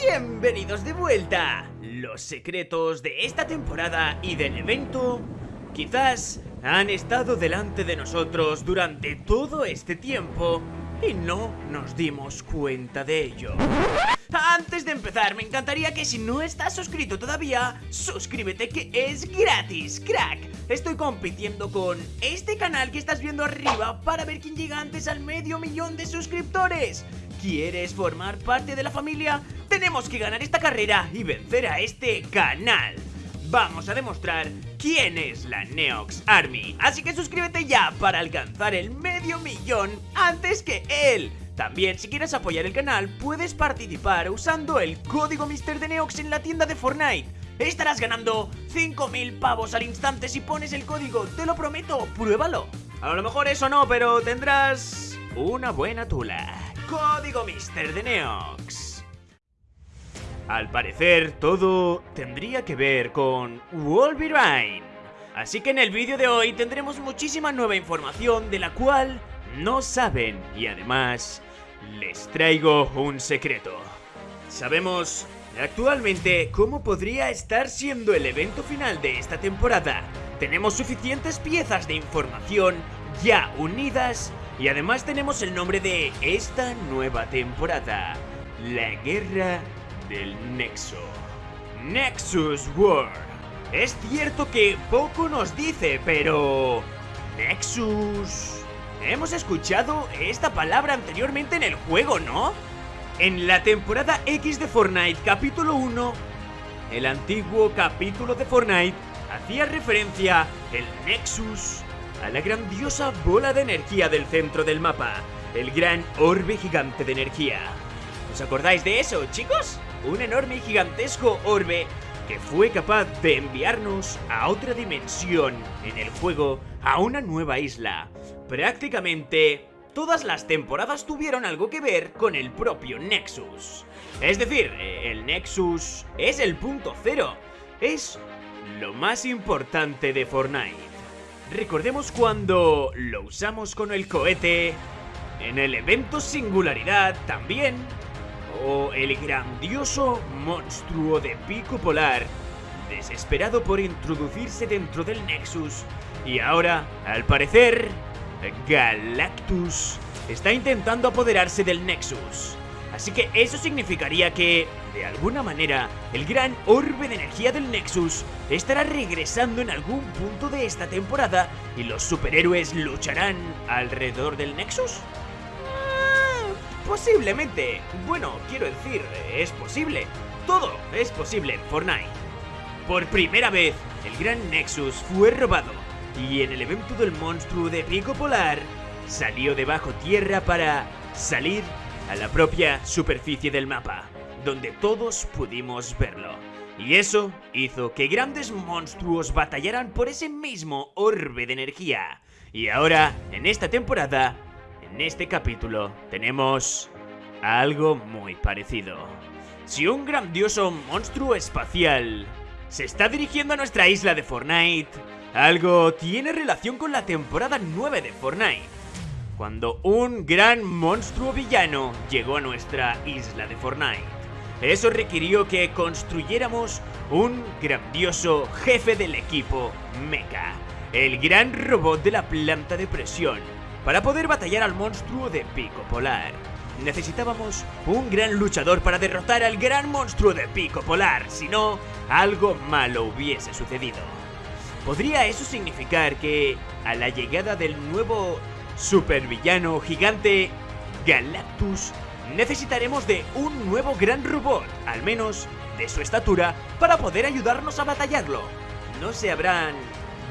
bienvenidos de vuelta. Los secretos de esta temporada y del evento quizás han estado delante de nosotros durante todo este tiempo y no nos dimos cuenta de ello. Antes de empezar, me encantaría que si no estás suscrito todavía, suscríbete que es gratis, crack. Estoy compitiendo con este canal que estás viendo arriba para ver quién llega antes al medio millón de suscriptores. ¿Quieres formar parte de la familia? Tenemos que ganar esta carrera y vencer a este canal. Vamos a demostrar quién es la Neox Army. Así que suscríbete ya para alcanzar el medio millón antes que él. También, si quieres apoyar el canal, puedes participar usando el código Mister de Neox en la tienda de Fortnite. Estarás ganando 5000 pavos al instante si pones el código, te lo prometo, pruébalo. A lo mejor eso no, pero tendrás una buena tula. Código Mister de Neox. Al parecer, todo tendría que ver con Wolverine. Así que en el vídeo de hoy tendremos muchísima nueva información de la cual no saben y además les traigo un secreto. Sabemos actualmente cómo podría estar siendo el evento final de esta temporada. Tenemos suficientes piezas de información ya unidas y además tenemos el nombre de esta nueva temporada, la Guerra del Nexo. Nexus War. Es cierto que poco nos dice, pero... Nexus... Hemos escuchado esta palabra anteriormente en el juego, ¿no? En la temporada X de Fortnite capítulo 1, el antiguo capítulo de Fortnite hacía referencia el Nexus a la grandiosa bola de energía del centro del mapa, el gran orbe gigante de energía. ¿Os acordáis de eso, chicos? Un enorme y gigantesco orbe que fue capaz de enviarnos a otra dimensión en el juego, a una nueva isla. Prácticamente todas las temporadas tuvieron algo que ver con el propio Nexus. Es decir, el Nexus es el punto cero, es lo más importante de Fortnite. Recordemos cuando lo usamos con el cohete, en el evento Singularidad también, o el grandioso monstruo de pico polar, desesperado por introducirse dentro del Nexus, y ahora, al parecer, Galactus está intentando apoderarse del Nexus. Así que eso significaría que, de alguna manera, el gran orbe de energía del Nexus estará regresando en algún punto de esta temporada y los superhéroes lucharán alrededor del Nexus. Posiblemente. Bueno, quiero decir, es posible. Todo es posible en Fortnite. Por primera vez, el gran Nexus fue robado y en el evento del monstruo de pico polar salió de bajo tierra para salir a la propia superficie del mapa, donde todos pudimos verlo. Y eso hizo que grandes monstruos batallaran por ese mismo orbe de energía. Y ahora, en esta temporada, en este capítulo, tenemos algo muy parecido. Si un grandioso monstruo espacial se está dirigiendo a nuestra isla de Fortnite, algo tiene relación con la temporada 9 de Fortnite cuando un gran monstruo villano llegó a nuestra isla de Fortnite. Eso requirió que construyéramos un grandioso jefe del equipo Mecha, el gran robot de la planta de presión, para poder batallar al monstruo de pico polar. Necesitábamos un gran luchador para derrotar al gran monstruo de pico polar, si no, algo malo hubiese sucedido. ¿Podría eso significar que, a la llegada del nuevo supervillano gigante Galactus, necesitaremos de un nuevo gran robot, al menos de su estatura, para poder ayudarnos a batallarlo. No se habrán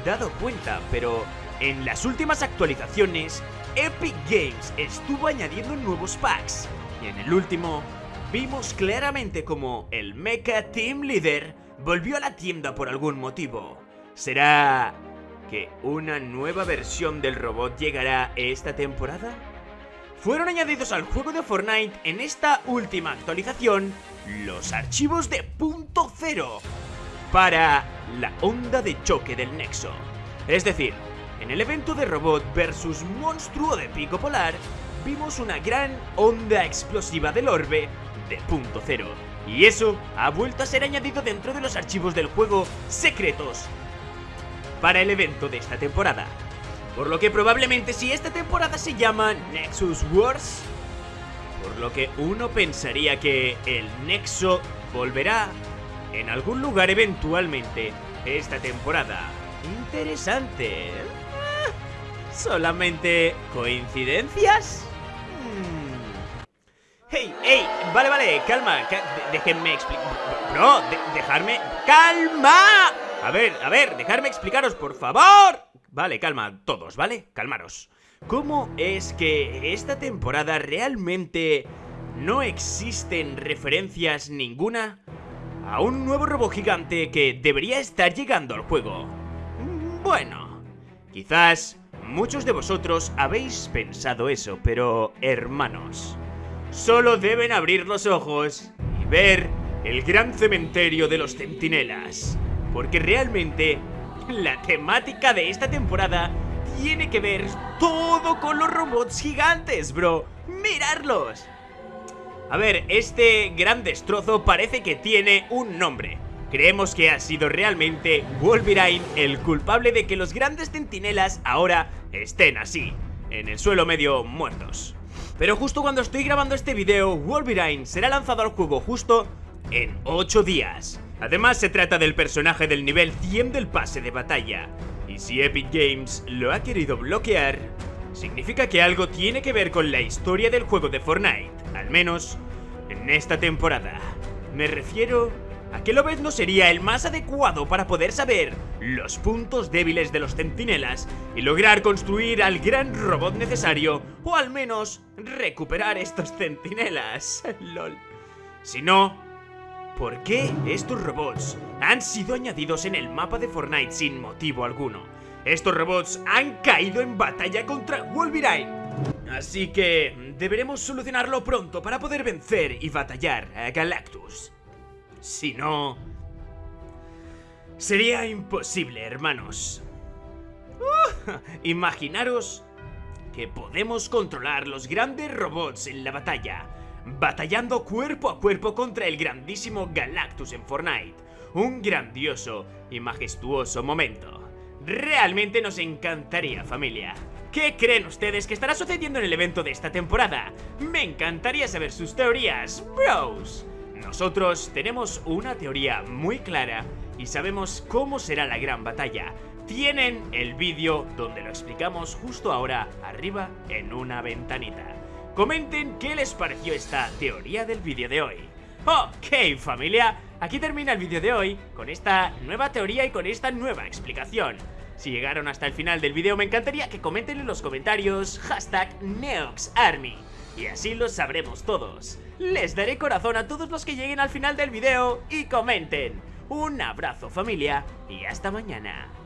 dado cuenta, pero en las últimas actualizaciones, Epic Games estuvo añadiendo nuevos packs, y en el último, vimos claramente como el Mecha Team Leader volvió a la tienda por algún motivo. ¿Será que una nueva versión del robot llegará esta temporada? Fueron añadidos al juego de Fortnite en esta última actualización los archivos de punto cero para la onda de choque del Nexo. Es decir, en el evento de robot versus monstruo de pico polar, vimos una gran onda explosiva del orbe de punto cero. Y eso ha vuelto a ser añadido dentro de los archivos del juego secretos para el evento de esta temporada. Por lo que probablemente si esta temporada se llama Nexus Wars, por lo que uno pensaría que el Nexo volverá en algún lugar eventualmente esta temporada. Interesante. Ah, ¿Solamente coincidencias? Hmm. ¡Hey, hey! Vale, vale, calma. déjenme explicar. Bro, dejarme. ¡Calma! A ver, a ver, dejarme explicaros, por favor. Vale, calma, todos, ¿vale? Calmaros. ¿Cómo es que esta temporada realmente no existen referencias ninguna a un nuevo robot gigante que debería estar llegando al juego? Bueno, quizás muchos de vosotros habéis pensado eso, pero hermanos, solo deben abrir los ojos y ver el gran cementerio de los centinelas, porque realmente la temática de esta temporada tiene que ver todo con los robots gigantes, bro. ¡Mirarlos! A ver, este gran destrozo parece que tiene un nombre. Creemos que ha sido realmente Wolverine el culpable de que los grandes centinelas ahora estén así, en el suelo medio muertos. Pero justo cuando estoy grabando este video, Wolverine será lanzado al juego justo en 8 días. Además se trata del personaje del nivel 100 del pase de batalla, y si Epic Games lo ha querido bloquear, significa que algo tiene que ver con la historia del juego de Fortnite, al menos en esta temporada. Me refiero a que Lobez no sería el más adecuado para poder saber los puntos débiles de los centinelas y lograr construir al gran robot necesario, o al menos recuperar estos centinelas. LOL. Si no, ¿Por qué estos robots han sido añadidos en el mapa de Fortnite sin motivo alguno? Estos robots han caído en batalla contra Wolverine. Así que deberemos solucionarlo pronto para poder vencer y batallar a Galactus. Si no... Sería imposible, hermanos. Uh, imaginaros que podemos controlar los grandes robots en la batalla batallando cuerpo a cuerpo contra el grandísimo Galactus en Fortnite. Un grandioso y majestuoso momento. Realmente nos encantaría, familia. ¿Qué creen ustedes que estará sucediendo en el evento de esta temporada? Me encantaría saber sus teorías, bros. Nosotros tenemos una teoría muy clara y sabemos cómo será la gran batalla. Tienen el vídeo donde lo explicamos justo ahora arriba en una ventanita. Comenten qué les pareció esta teoría del vídeo de hoy. Ok familia, aquí termina el vídeo de hoy con esta nueva teoría y con esta nueva explicación. Si llegaron hasta el final del vídeo me encantaría que comenten en los comentarios hashtag NeoxArmy y así lo sabremos todos. Les daré corazón a todos los que lleguen al final del vídeo y comenten. Un abrazo familia y hasta mañana.